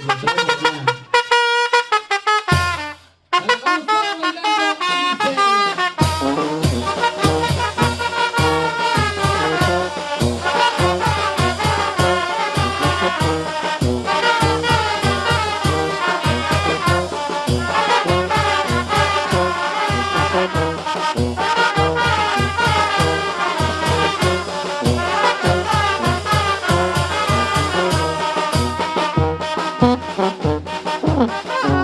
有什么好看 Oh,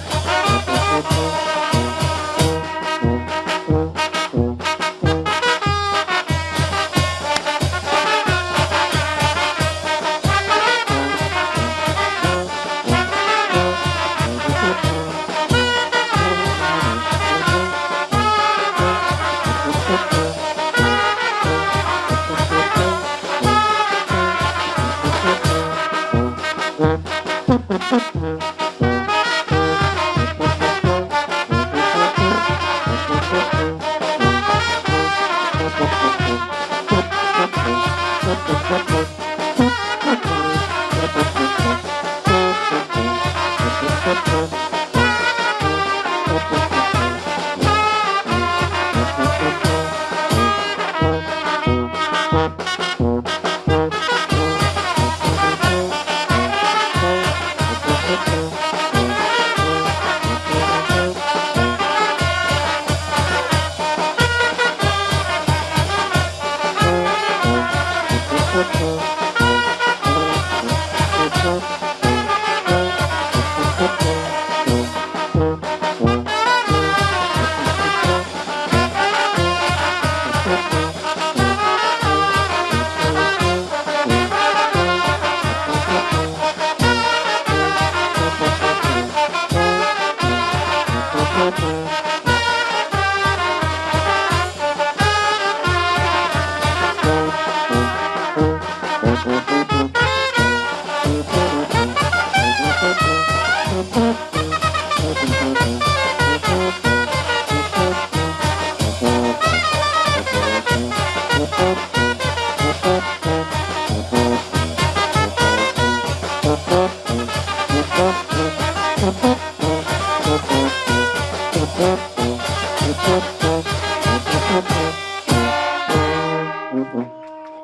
Thank you. Pop, pop, pop. Thank you.